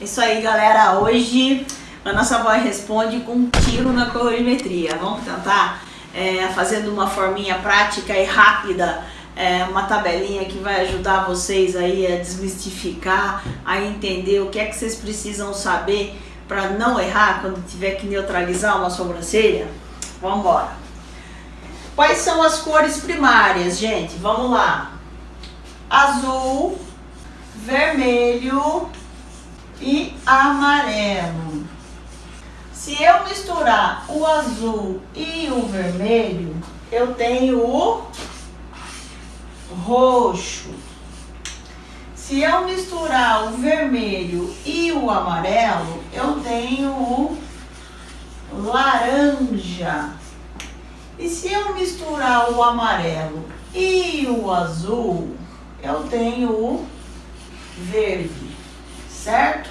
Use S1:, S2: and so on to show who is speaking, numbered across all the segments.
S1: Isso aí, galera. Hoje a nossa voz responde com um tiro na colorimetria. Vamos tentar é, fazendo uma forminha prática e rápida, é, uma tabelinha que vai ajudar vocês aí a desmistificar, a entender o que é que vocês precisam saber para não errar quando tiver que neutralizar uma sobrancelha. Vamos embora. Quais são as cores primárias, gente? Vamos lá. Azul, vermelho, e amarelo. Se eu misturar o azul e o vermelho, eu tenho o roxo. Se eu misturar o vermelho e o amarelo, eu tenho o laranja. E se eu misturar o amarelo e o azul, eu tenho o verde certo?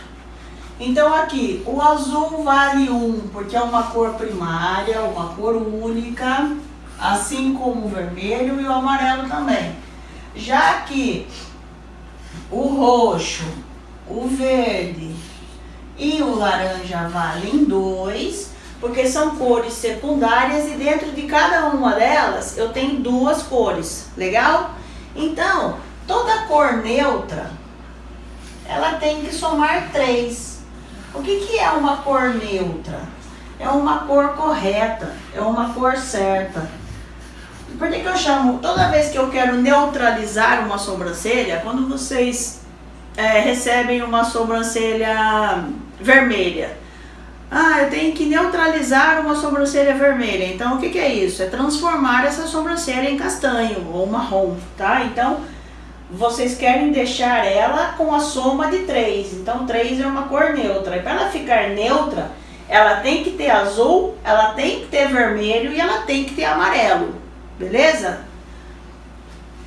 S1: Então aqui, o azul vale 1, porque é uma cor primária, uma cor única, assim como o vermelho e o amarelo também. Já que o roxo, o verde e o laranja valem 2, porque são cores secundárias e dentro de cada uma delas eu tenho duas cores, legal? Então, toda cor neutra ela tem que somar 3. O que, que é uma cor neutra? É uma cor correta, é uma cor certa. Por que, que eu chamo, toda vez que eu quero neutralizar uma sobrancelha, quando vocês é, recebem uma sobrancelha vermelha, ah, eu tenho que neutralizar uma sobrancelha vermelha. Então, o que, que é isso? É transformar essa sobrancelha em castanho ou marrom, tá? Então, vocês querem deixar ela com a soma de 3. Então 3 é uma cor neutra. E para ela ficar neutra, ela tem que ter azul, ela tem que ter vermelho e ela tem que ter amarelo. Beleza?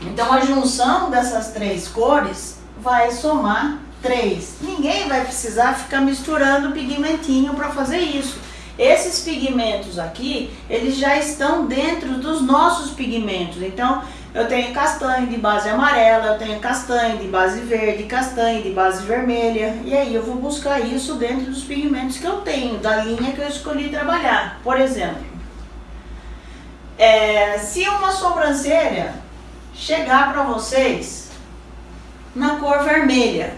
S1: Então a junção dessas três cores vai somar 3. Ninguém vai precisar ficar misturando pigmentinho para fazer isso. Esses pigmentos aqui, eles já estão dentro dos nossos pigmentos. Então, eu tenho castanho de base amarela, eu tenho castanho de base verde, castanho de base vermelha. E aí eu vou buscar isso dentro dos pigmentos que eu tenho, da linha que eu escolhi trabalhar. Por exemplo, se uma sobrancelha chegar para vocês na cor vermelha,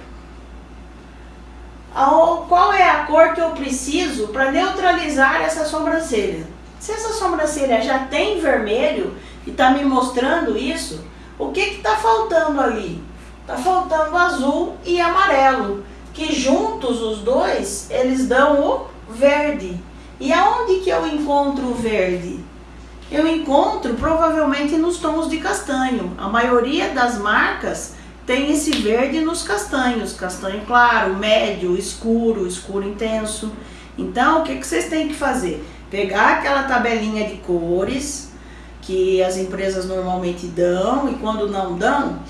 S1: qual é a cor que eu preciso para neutralizar essa sobrancelha? Se essa sobrancelha já tem vermelho e está me mostrando isso, o que está faltando ali? Está faltando azul e amarelo, que juntos os dois, eles dão o verde. E aonde que eu encontro o verde? Eu encontro provavelmente nos tons de castanho. A maioria das marcas tem esse verde nos castanhos, castanho claro, médio, escuro, escuro intenso. Então, o que, que vocês têm que fazer? Pegar aquela tabelinha de cores que as empresas normalmente dão e quando não dão,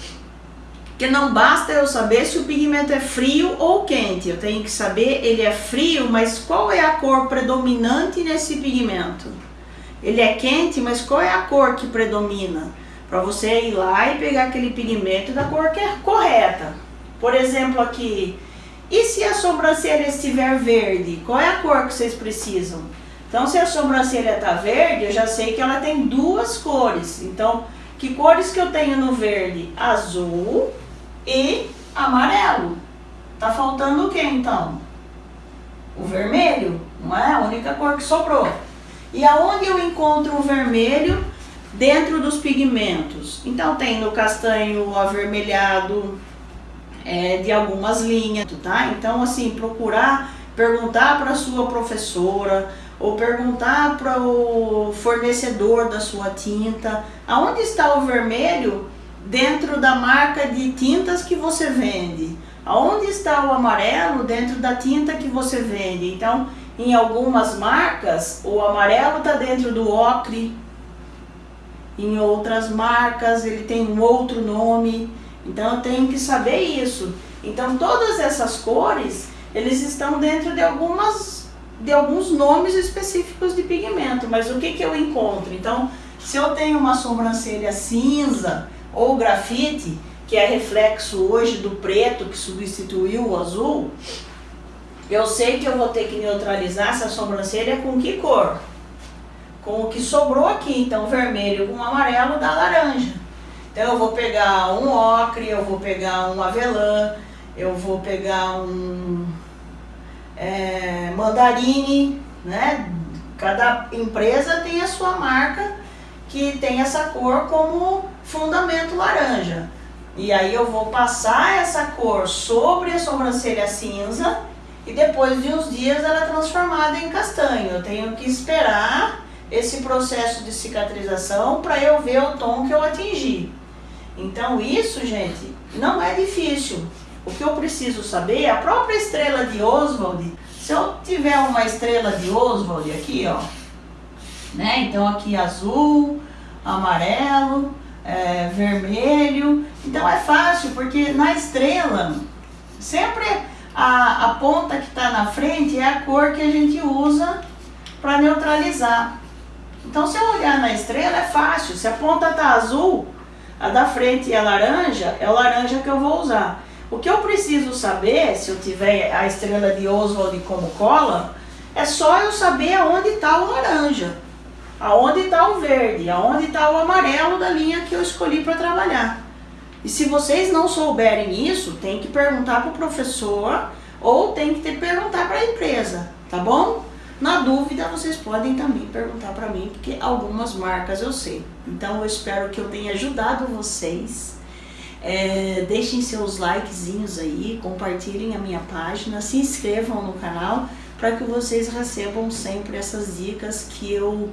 S1: que não basta eu saber se o pigmento é frio ou quente, eu tenho que saber ele é frio, mas qual é a cor predominante nesse pigmento? Ele é quente, mas qual é a cor que predomina? para você ir lá e pegar aquele pigmento da cor que é correta. Por exemplo aqui, e se a sobrancelha estiver verde? Qual é a cor que vocês precisam? Então se a sobrancelha está verde, eu já sei que ela tem duas cores. Então, que cores que eu tenho no verde? Azul e amarelo. Tá faltando o que então? O vermelho, não é? A única cor que sobrou. E aonde eu encontro o vermelho? dentro dos pigmentos. Então tem no castanho avermelhado é, de algumas linhas, tá? Então assim, procurar perguntar para sua professora ou perguntar para o fornecedor da sua tinta, aonde está o vermelho dentro da marca de tintas que você vende? Aonde está o amarelo dentro da tinta que você vende? Então, em algumas marcas, o amarelo está dentro do ocre, em outras marcas, ele tem um outro nome, então eu tenho que saber isso. Então todas essas cores, eles estão dentro de algumas de alguns nomes específicos de pigmento, mas o que, que eu encontro? Então, se eu tenho uma sobrancelha cinza ou grafite, que é reflexo hoje do preto que substituiu o azul, eu sei que eu vou ter que neutralizar essa sobrancelha com que cor? Com o que sobrou aqui, então vermelho com amarelo dá laranja. Então eu vou pegar um ocre, eu vou pegar um avelã, eu vou pegar um é, mandarine, né? Cada empresa tem a sua marca que tem essa cor como fundamento laranja. E aí eu vou passar essa cor sobre a sobrancelha cinza e depois de uns dias ela é transformada em castanho. Eu tenho que esperar esse processo de cicatrização para eu ver o tom que eu atingi. Então isso, gente, não é difícil. O que eu preciso saber é a própria estrela de Oswald. Se eu tiver uma estrela de Oswald aqui, ó, né? Então aqui azul, amarelo, é, vermelho. Então é fácil, porque na estrela, sempre a, a ponta que está na frente é a cor que a gente usa para neutralizar. Então se eu olhar na estrela é fácil, se a ponta está azul, a da frente é laranja, é o laranja que eu vou usar. O que eu preciso saber, se eu tiver a estrela de Oswald como cola, é só eu saber aonde está o laranja, aonde está o verde, aonde está o amarelo da linha que eu escolhi para trabalhar. E se vocês não souberem isso, tem que perguntar para o professor ou tem que ter, perguntar para a empresa, tá bom? Na dúvida, vocês podem também perguntar para mim, porque algumas marcas eu sei. Então, eu espero que eu tenha ajudado vocês. É, deixem seus likezinhos aí, compartilhem a minha página, se inscrevam no canal para que vocês recebam sempre essas dicas que eu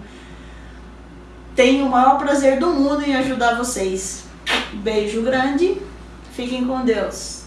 S1: tenho o maior prazer do mundo em ajudar vocês. Beijo grande, fiquem com Deus.